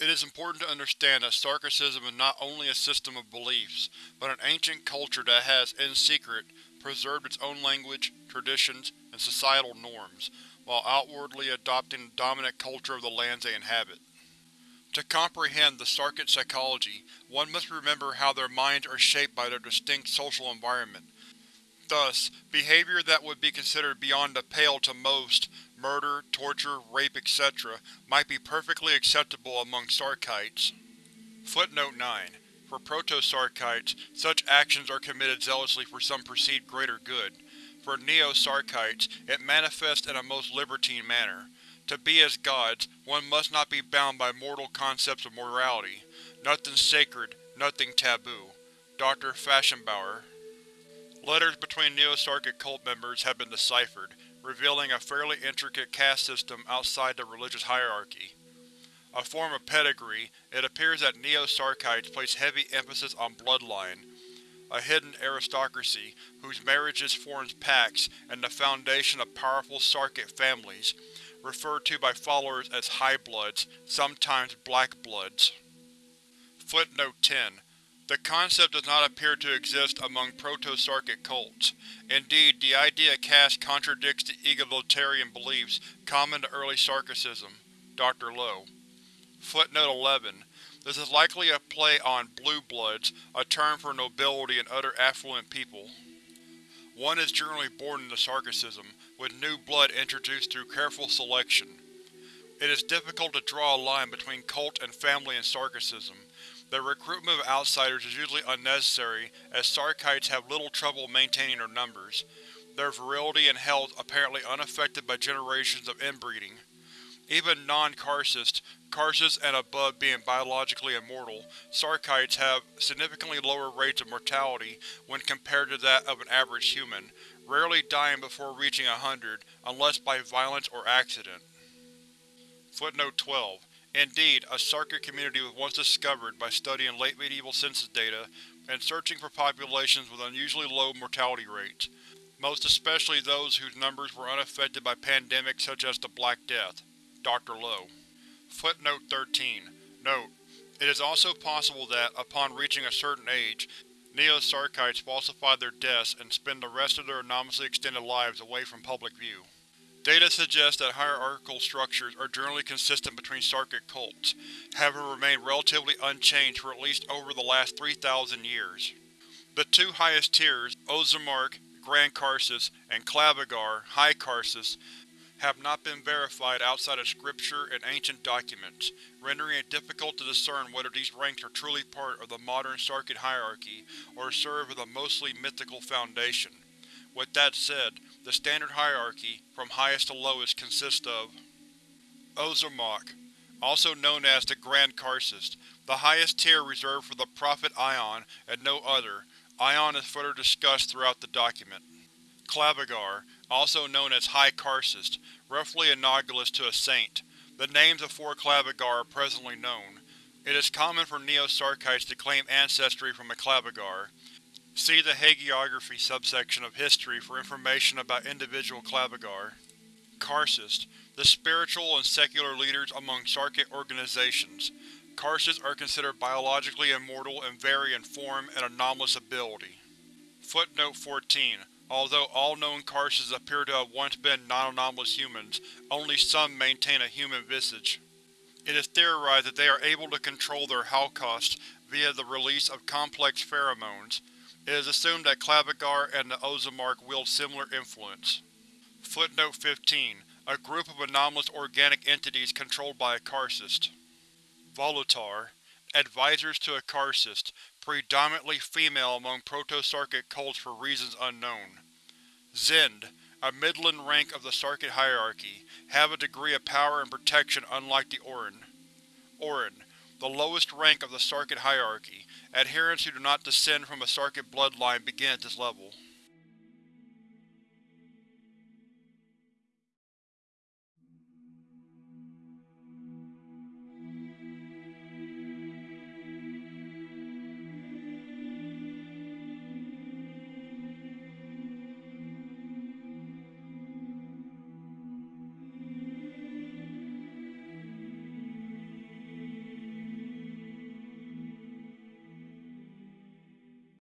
It is important to understand that Sarkicism is not only a system of beliefs, but an ancient culture that has, in secret, preserved its own language, traditions, and societal norms, while outwardly adopting the dominant culture of the lands they inhabit. To comprehend the Sarkic psychology, one must remember how their minds are shaped by their distinct social environment. Thus, behavior that would be considered beyond the pale to most murder, torture, rape, etc. might be perfectly acceptable among Sarkites. Footnote 9. For Proto-Sarkites, such actions are committed zealously for some perceived greater good. For Neo-Sarkites, it manifests in a most libertine manner. To be as gods, one must not be bound by mortal concepts of morality. Nothing sacred, nothing taboo. Dr. Fashionbauer Letters between Neo-Sarkic cult members have been deciphered, revealing a fairly intricate caste system outside the religious hierarchy. A form of pedigree, it appears that Neo-Sarkites place heavy emphasis on bloodline, a hidden aristocracy whose marriages forms pacts and the foundation of powerful Sarkic families, referred to by followers as High Bloods, sometimes Black Bloods. Footnote 10 the concept does not appear to exist among proto-Sarkic cults. Indeed, the idea of caste contradicts the egalitarian beliefs common to early Sarkicism. Dr. Lowe. Footnote 11. This is likely a play on blue bloods, a term for nobility and other affluent people. One is generally born into Sarkicism, with new blood introduced through careful selection. It is difficult to draw a line between cult and family in Sarkicism. The recruitment of outsiders is usually unnecessary, as Sarkites have little trouble maintaining their numbers, their virility and health apparently unaffected by generations of inbreeding. Even non-Karcists, Karcists and above being biologically immortal, Sarkites have significantly lower rates of mortality when compared to that of an average human, rarely dying before reaching a hundred, unless by violence or accident. Footnote 12. Indeed, a Sarkic community was once discovered by studying late medieval census data and searching for populations with unusually low mortality rates, most especially those whose numbers were unaffected by pandemics such as the Black Death. Dr. Lowe. Footnote 13. Note: It is also possible that, upon reaching a certain age, Neo-Sarkites falsify their deaths and spend the rest of their anomalously extended lives away from public view. Data suggests that hierarchical structures are generally consistent between Sarkic cults, having remained relatively unchanged for at least over the last 3,000 years. The two highest tiers, Orzammar, Grand Karcist, and Klavigar, High Karcist, have not been verified outside of scripture and ancient documents, rendering it difficult to discern whether these ranks are truly part of the modern Sarkic hierarchy or serve as a mostly mythical foundation. With that said, the standard hierarchy, from highest to lowest, consists of Orzammar, also known as the Grand Karcist, the highest tier reserved for the Prophet Ion and no other. Ion is further discussed throughout the document. Klavigar, also known as High Karcist, roughly analogous to a saint. The names of four Klavigar are presently known. It is common for Neo-Sarkites to claim ancestry from a Klavigar. See the hagiography subsection of History for information about individual Klavigar. Karcist, the spiritual and secular leaders among Sarkic organizations. Karcist are considered biologically immortal and vary in form and anomalous ability. Footnote 14. Although all known Karcist appear to have once been non-anomalous humans, only some maintain a human visage. It is theorized that they are able to control their Holocaust via the release of complex pheromones. It is assumed that Klavigar and the Orzammar wield similar influence. Footnote 15. A group of anomalous organic entities controlled by a Karcist. Volutar. Advisors to a Karcist, predominantly female among Proto-Sarkic cults for reasons unknown. Zend. A midland rank of the Sarkic hierarchy, have a degree of power and protection unlike the Orin. Orin the lowest rank of the Sarkic hierarchy. Adherents who do not descend from a Sarkic bloodline begin at this level.